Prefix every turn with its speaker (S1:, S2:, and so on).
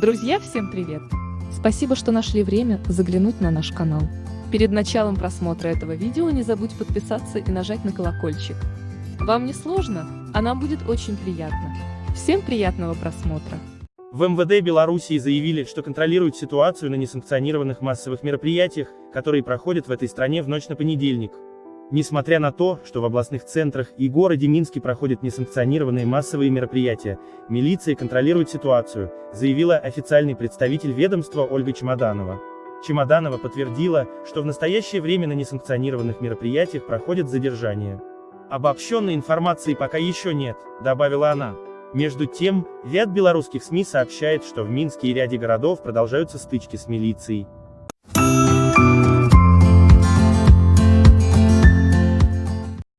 S1: Друзья, всем привет! Спасибо, что нашли время заглянуть на наш канал. Перед началом просмотра этого видео не забудь подписаться и нажать на колокольчик. Вам не сложно, а нам будет очень приятно. Всем приятного просмотра!
S2: В МВД Белоруссии заявили, что контролируют ситуацию на несанкционированных массовых мероприятиях, которые проходят в этой стране в ночь на понедельник. Несмотря на то, что в областных центрах и городе Минске проходят несанкционированные массовые мероприятия, милиция контролирует ситуацию, заявила официальный представитель ведомства Ольга Чемоданова. Чемоданова подтвердила, что в настоящее время на несанкционированных мероприятиях проходят задержания. Обобщенной информации пока еще нет, добавила она. Между тем, ряд белорусских СМИ сообщает, что в Минске и ряде городов продолжаются стычки с милицией.